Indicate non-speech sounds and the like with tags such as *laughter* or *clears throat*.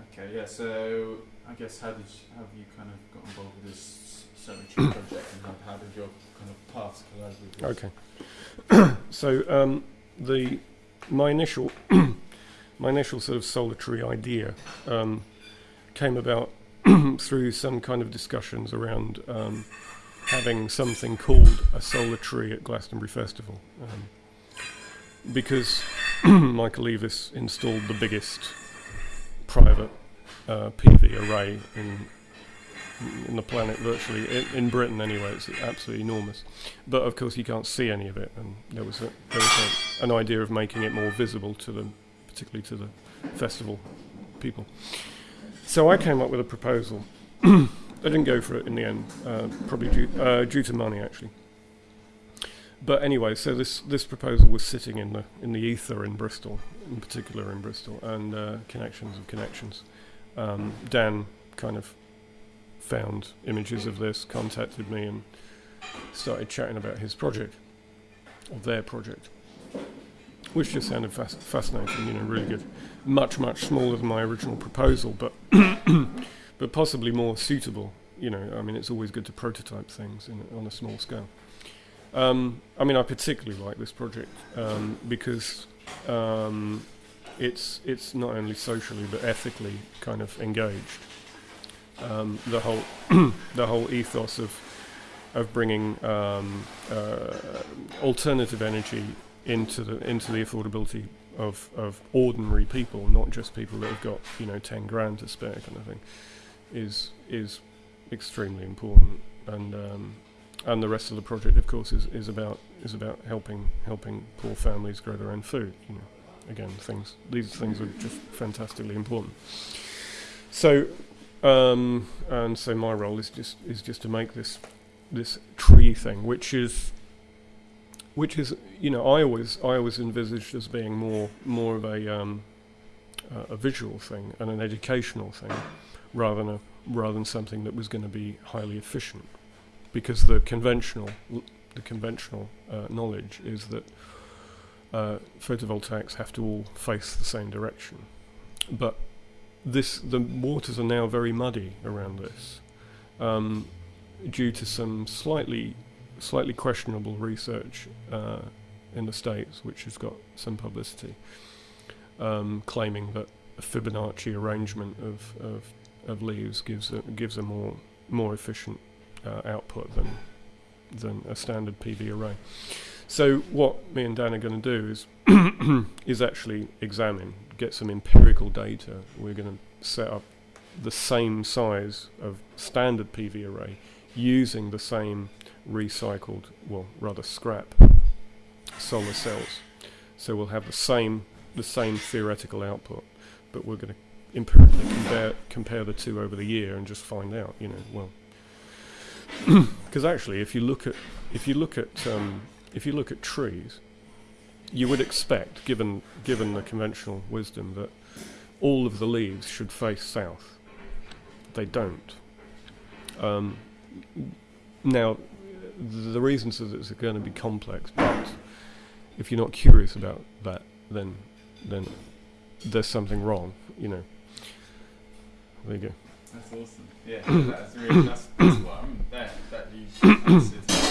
okay, yeah. So I guess how did you, have you kind of got involved with this cemetery project, and how, how did your kind of paths collide with this? Okay. *clears throat* so um, the my initial *clears throat* my initial sort of solar tree idea um, came about *clears throat* through some kind of discussions around um, having something called a tree at Glastonbury Festival. Um, because *clears throat* Michael Eavis installed the biggest private uh, PV array in in the planet virtually in, in Britain anyway. It's absolutely enormous. But of course you can't see any of it and there was, a, there was a, an idea of making it more visible to the particularly to the festival people. So I came up with a proposal. *clears throat* I didn't go for it in the end uh, probably due, uh, due to money actually but anyway, so this this proposal was sitting in the in the ether in Bristol, in particular in Bristol, and uh, connections of connections. Um, Dan kind of found images of this, contacted me, and started chatting about his project, or their project, which just sounded fas- fascinating. You know, really good. Much much smaller than my original proposal, but *coughs* but possibly more suitable. You know, I mean, it's always good to prototype things in, on a small scale. Um, I mean, I particularly like this project um, because um, it's it's not only socially but ethically kind of engaged. Um, the whole *clears throat* the whole ethos of of bringing um, uh, alternative energy into the into the affordability of of ordinary people, not just people that have got you know ten grand to spare, kind of thing, is is extremely important and um, and the rest of the project, of course, is, is about is about helping helping poor families grow their own food. You know, again, things these things are just fantastically important. So, um, and so my role is just is just to make this this tree thing, which is which is you know I always I always envisaged as being more more of a um, uh, a visual thing and an educational thing, rather than a rather than something that was going to be highly efficient because the conventional the conventional uh, knowledge is that uh, photovoltaics have to all face the same direction. But this the waters are now very muddy around this um, due to some slightly slightly questionable research uh, in the states, which has got some publicity, um, claiming that a Fibonacci arrangement of, of, of leaves gives a, gives a more more efficient uh, output than than a standard PV array. So what me and Dan are going to do is *coughs* is actually examine, get some empirical data. We're going to set up the same size of standard PV array using the same recycled, well, rather scrap solar cells. So we'll have the same the same theoretical output, but we're going to empirically compare compare the two over the year and just find out, you know, well, *coughs* because actually, if you look at if you look at um, if you look at trees, you would expect, given given the conventional wisdom, that all of the leaves should face south. They don't. Um, now, the reasons are that it's going to be complex, but if you're not curious about that, then then there's something wrong. You know. There you go. That's awesome. Yeah, that's really *coughs* that's, that's what I'm that that you